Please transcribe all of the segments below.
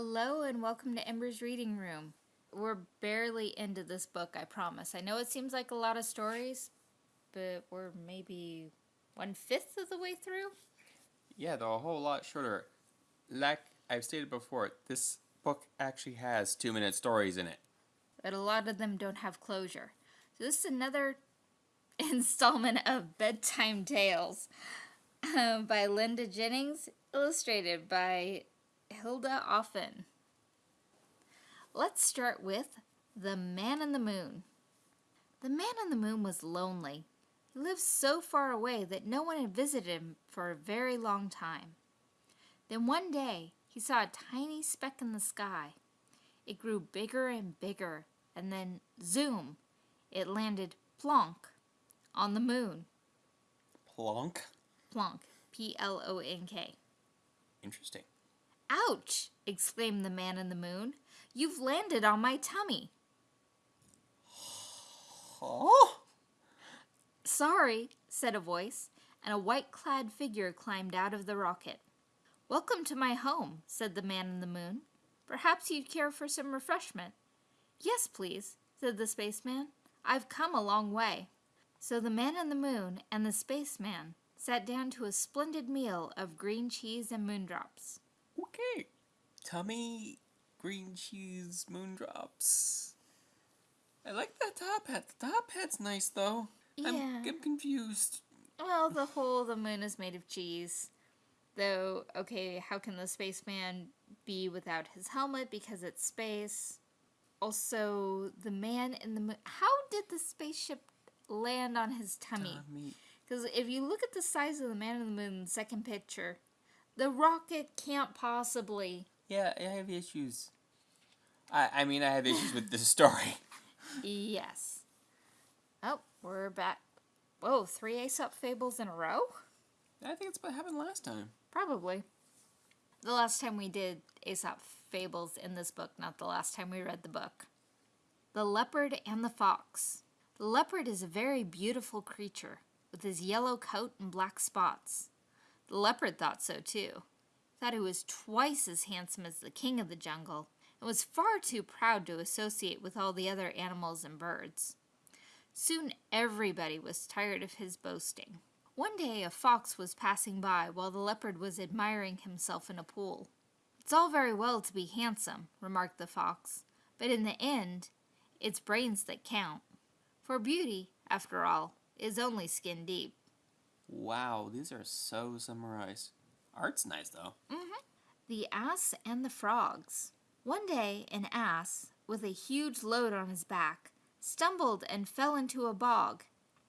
Hello and welcome to Amber's Reading Room. We're barely into this book, I promise. I know it seems like a lot of stories, but we're maybe one fifth of the way through. Yeah, they're a whole lot shorter. Like I've stated before, this book actually has two minute stories in it. But a lot of them don't have closure. So this is another installment of Bedtime Tales uh, by Linda Jennings, illustrated by Hilda Offen. Let's start with The Man in the Moon. The man in the moon was lonely. He lived so far away that no one had visited him for a very long time. Then one day he saw a tiny speck in the sky. It grew bigger and bigger, and then zoom, it landed plonk on the moon. Plonk. Plonk. P L O N K. Interesting. Ouch! exclaimed the man in the moon. You've landed on my tummy. Oh! Sorry, said a voice, and a white clad figure climbed out of the rocket. Welcome to my home, said the man in the moon. Perhaps you'd care for some refreshment. Yes, please, said the spaceman. I've come a long way. So the man in the moon and the spaceman sat down to a splendid meal of green cheese and moondrops. Okay. Tummy, green cheese, moondrops. I like that top hat. The top hat's nice though. I'm, Yeah. I'm confused. Well, the whole the moon is made of cheese. Though, okay, how can the spaceman be without his helmet because it's space? Also, the man in the moon. How did the spaceship land on his tummy? Tummy. Because if you look at the size of the man in the moon in the second picture, the rocket can't possibly. Yeah, I have issues. I, I mean, I have issues with this story. Yes. Oh, we're back. Whoa, three Aesop fables in a row? I think it's what happened last time. Probably. The last time we did Aesop fables in this book, not the last time we read the book. The Leopard and the Fox. The leopard is a very beautiful creature, with his yellow coat and black spots. The leopard thought so too. Thought he was twice as handsome as the king of the jungle, and was far too proud to associate with all the other animals and birds. Soon everybody was tired of his boasting. One day a fox was passing by while the leopard was admiring himself in a pool. It's all very well to be handsome, remarked the fox, but in the end, it's brains that count. For beauty, after all, is only skin deep. Wow, these are so summarized. Art's nice though. Mm-hmm. The Ass and the Frogs. One day, an ass, with a huge load on his back, stumbled and fell into a bog.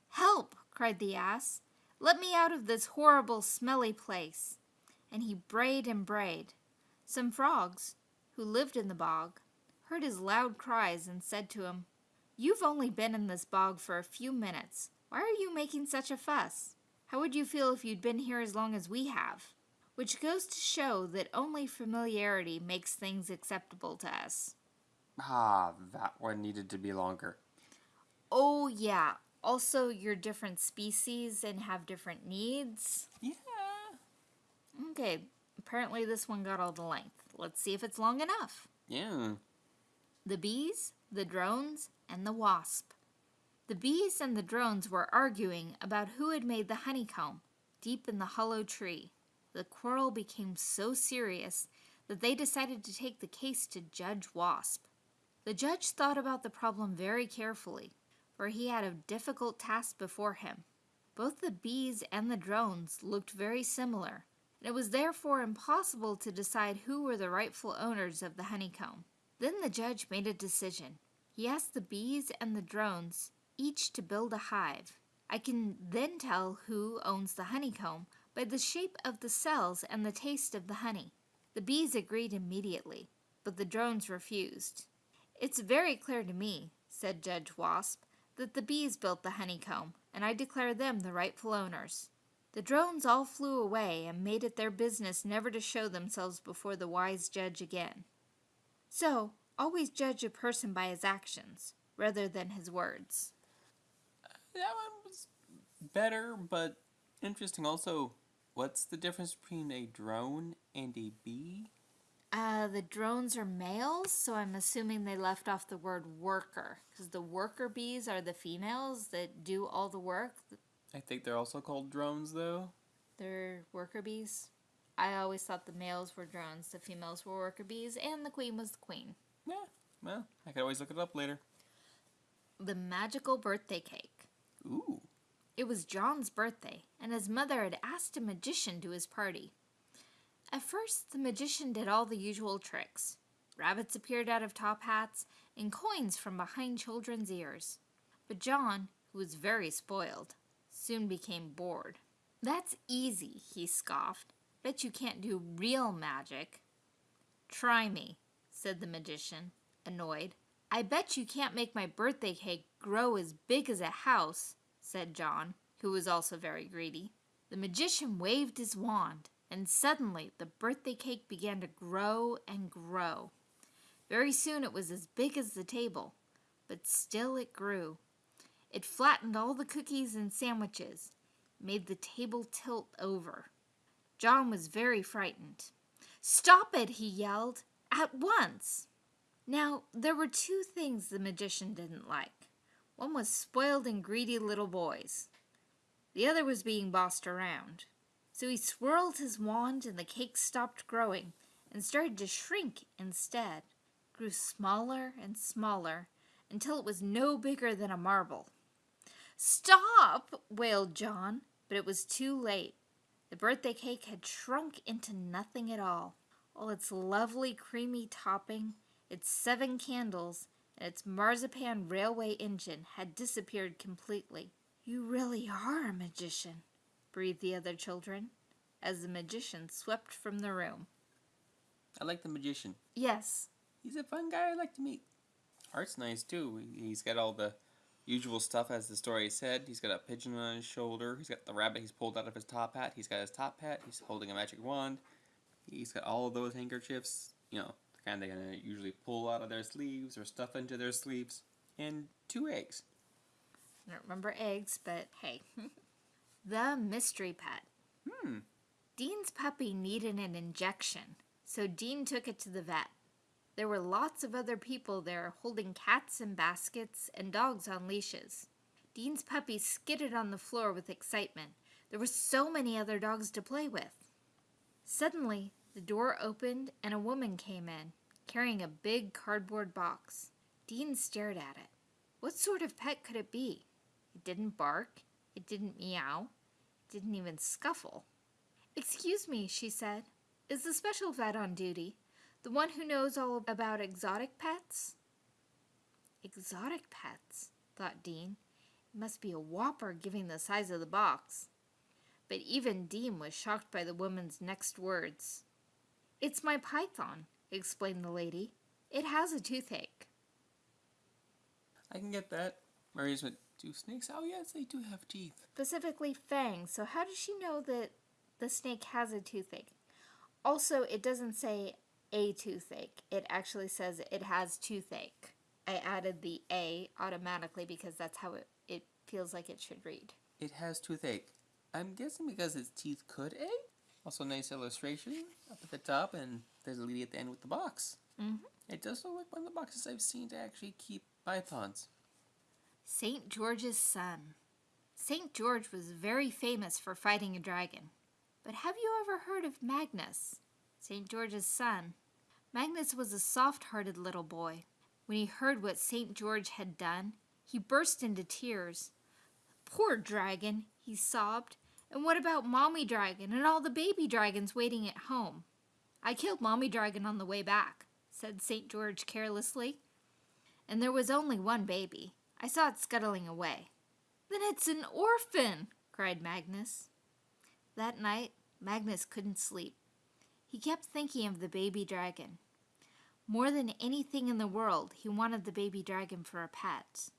Help! cried the ass. Let me out of this horrible, smelly place. And he brayed and brayed. Some frogs, who lived in the bog, heard his loud cries and said to him, You've only been in this bog for a few minutes. Why are you making such a fuss? How would you feel if you'd been here as long as we have? Which goes to show that only familiarity makes things acceptable to us. Ah, that one needed to be longer. Oh, yeah. Also, you're different species and have different needs. Yeah. Okay, apparently this one got all the length. Let's see if it's long enough. Yeah. The bees, the drones, and the wasp. The bees and the drones were arguing about who had made the honeycomb deep in the hollow tree. The quarrel became so serious that they decided to take the case to Judge Wasp. The judge thought about the problem very carefully, for he had a difficult task before him. Both the bees and the drones looked very similar, and it was therefore impossible to decide who were the rightful owners of the honeycomb. Then the judge made a decision. He asked the bees and the drones each to build a hive. I can then tell who owns the honeycomb by the shape of the cells and the taste of the honey. The bees agreed immediately, but the drones refused. It's very clear to me, said Judge Wasp, that the bees built the honeycomb, and I declare them the rightful owners. The drones all flew away and made it their business never to show themselves before the wise judge again. So, always judge a person by his actions, rather than his words. That one was better, but interesting. Also, what's the difference between a drone and a bee? Uh, the drones are males, so I'm assuming they left off the word worker because the worker bees are the females that do all the work. I think they're also called drones, though. They're worker bees. I always thought the males were drones, the females were worker bees, and the queen was the queen. Yeah, well, I could always look it up later. The magical birthday cake. Ooh. It was John's birthday, and his mother had asked a magician to his party. At first, the magician did all the usual tricks. Rabbits appeared out of top hats, and coins from behind children's ears. But John, who was very spoiled, soon became bored. That's easy, he scoffed. Bet you can't do real magic. Try me, said the magician, annoyed. I bet you can't make my birthday cake grow as big as a house, said John, who was also very greedy. The magician waved his wand, and suddenly the birthday cake began to grow and grow. Very soon it was as big as the table, but still it grew. It flattened all the cookies and sandwiches, made the table tilt over. John was very frightened. Stop it, he yelled, at once. Now, there were two things the magician didn't like. One was spoiled and greedy little boys. The other was being bossed around. So he swirled his wand and the cake stopped growing and started to shrink instead. Grew smaller and smaller until it was no bigger than a marble. Stop! wailed John, but it was too late. The birthday cake had shrunk into nothing at all. All its lovely creamy topping, its seven candles, and its marzipan railway engine had disappeared completely. You really are a magician, breathed the other children, as the magician swept from the room. I like the magician. Yes. He's a fun guy I like to meet. Art's nice too. He's got all the usual stuff as the story said. He's got a pigeon on his shoulder. He's got the rabbit he's pulled out of his top hat. He's got his top hat. He's holding a magic wand. He's got all of those handkerchiefs, you know, the kind they gonna usually pull out of their sleeves or stuff into their sleeves. And two eggs. I don't remember eggs, but hey. the mystery pet. Hmm. Dean's puppy needed an injection, so Dean took it to the vet. There were lots of other people there holding cats in baskets and dogs on leashes. Dean's puppy skidded on the floor with excitement. There were so many other dogs to play with. Suddenly, the door opened and a woman came in, carrying a big cardboard box. Dean stared at it. What sort of pet could it be? It didn't bark. It didn't meow. It didn't even scuffle. Excuse me, she said. Is the special vet on duty? The one who knows all about exotic pets? Exotic pets, thought Dean. It must be a whopper given the size of the box. But even Dean was shocked by the woman's next words. It's my python, explained the lady. It has a toothache. I can get that. Maria's went, do snakes? Oh, yes, they do have teeth. Specifically fangs, so how does she know that the snake has a toothache? Also, it doesn't say a toothache. It actually says it has toothache. I added the A automatically because that's how it, it feels like it should read. It has toothache. I'm guessing because its teeth could ache. Also, nice illustration up at the top, and there's a lady at the end with the box. Mm-hmm. It does look like one of the boxes I've seen to actually keep pythons. St. George's son. St. George was very famous for fighting a dragon. But have you ever heard of Magnus, St. George's son? Magnus was a soft hearted little boy. When he heard what St. George had done, he burst into tears. Poor dragon, he sobbed. And what about Mommy Dragon and all the baby dragons waiting at home? I killed Mommy Dragon on the way back, said St. George carelessly. And there was only one baby. I saw it scuttling away. Then it's an orphan, cried Magnus. That night, Magnus couldn't sleep. He kept thinking of the baby dragon. More than anything in the world, he wanted the baby dragon for a pet.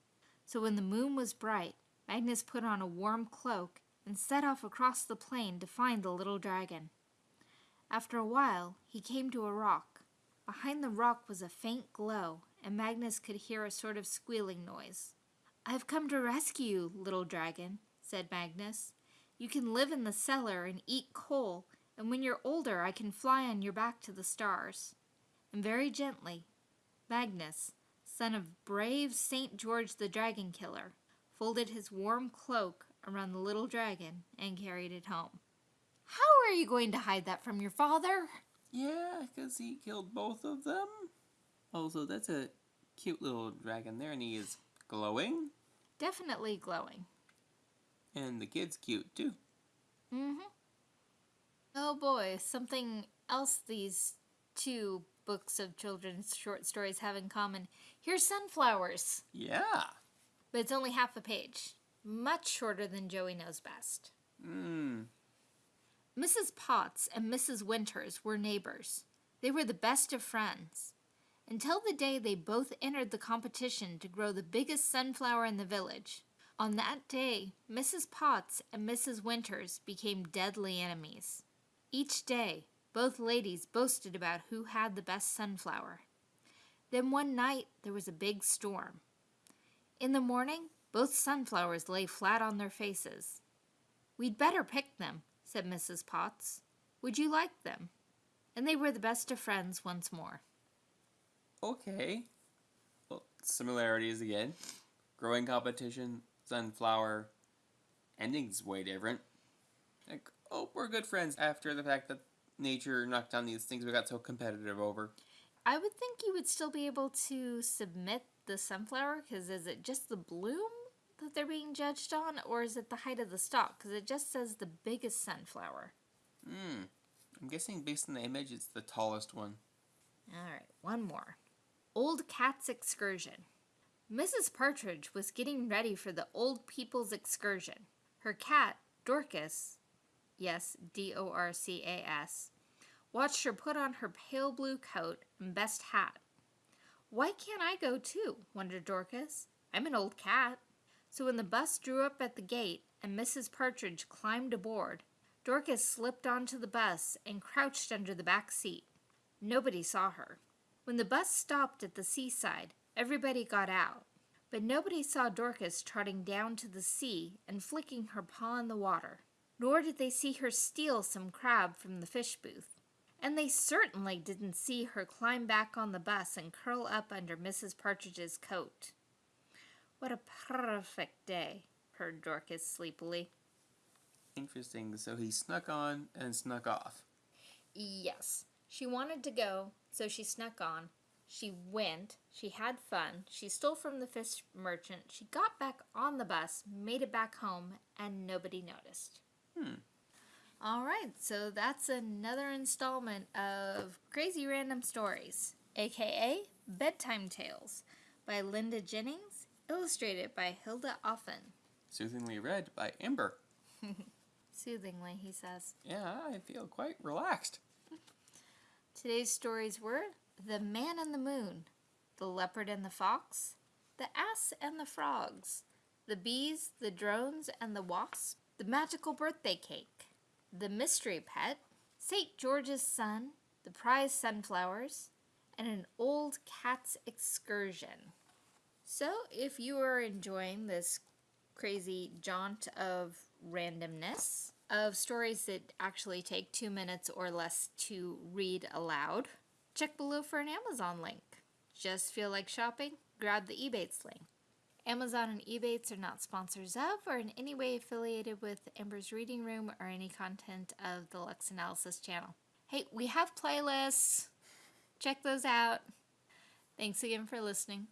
So when the moon was bright, Magnus put on a warm cloak and set off across the plain to find the little dragon. After a while, he came to a rock. Behind the rock was a faint glow, and Magnus could hear a sort of squealing noise. I have come to rescue you, little dragon, said Magnus. You can live in the cellar and eat coal, and when you're older I can fly on your back to the stars. and very gently, Magnus, son of brave St. George the Dragon Killer, folded his warm cloak around the little dragon and carried it home. How are you going to hide that from your father? Yeah, because he killed both of them. Also, that's a cute little dragon there, and he is glowing. Definitely glowing. And the kid's cute, too. Mm-hmm. Oh boy, something else these two books of children's short stories have in common. Here's sunflowers. Yeah. But it's only half a page. Much shorter than Joey Knows Best. Mmm. Mrs. Potts and Mrs. Winters were neighbors. They were the best of friends. Until the day they both entered the competition to grow the biggest sunflower in the village. On that day, Mrs. Potts and Mrs. Winters became deadly enemies. Each day, both ladies boasted about who had the best sunflower. Then one night, there was a big storm. In the morning, both sunflowers lay flat on their faces. We'd better pick them, said Mrs. Potts. Would you like them? And they were the best of friends once more. Okay. Well, similarities again. Growing competition, sunflower. Ending's way different. Like, oh, we're good friends after the fact that nature knocked down these things we got so competitive over. I would think you would still be able to submit the sunflower because is it just the bloom that they're being judged on or is it the height of the stalk? Because it just says the biggest sunflower. Hmm. I'm guessing based on the image, it's the tallest one. All right, one more. Old Cat's Excursion. Mrs. Partridge was getting ready for the old people's excursion. Her cat, Dorcas, yes, D O R C A S, watched her put on her pale blue coat and best hat. Why can't I go too? wondered Dorcas. I'm an old cat. So when the bus drew up at the gate and Mrs. Partridge climbed aboard, Dorcas slipped onto the bus and crouched under the back seat. Nobody saw her. When the bus stopped at the seaside, everybody got out, but nobody saw Dorcas trotting down to the sea and flicking her paw in the water, nor did they see her steal some crab from the fish booth. And they certainly didn't see her climb back on the bus and curl up under Mrs. Partridge's coat. What a perfect day, purred Dorcas sleepily. Interesting. So he snuck on and snuck off. Yes. She wanted to go, so she snuck on. She went. She had fun. She stole from the fish merchant. She got back on the bus, made it back home, and nobody noticed. Hmm. All right, so that's another installment of Crazy Random Stories, aka Bedtime Tales, by Linda Jennings, illustrated by Hilda Offen. Soothingly read by Amber. Soothingly, he says. Yeah, I feel quite relaxed. Today's stories were The Man and the Moon, The Leopard and the Fox, The Ass and the Frogs, The Bees, the Drones, and the Wasp, The Magical Birthday Cake, The Mystery Pet, St. George's Son, The Prize Sunflowers, and An Old Cat's Excursion. So, if you are enjoying this crazy jaunt of randomness, of stories that actually take two minutes or less to read aloud, check below for an Amazon link. Just feel like shopping? Grab the Ebates link. Amazon and Ebates are not sponsors of or in any way affiliated with Amber's Reading Room or any content of the Lux Analysis channel. Hey, we have playlists. Check those out. Thanks again for listening.